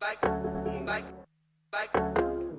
Bike, bike, bike.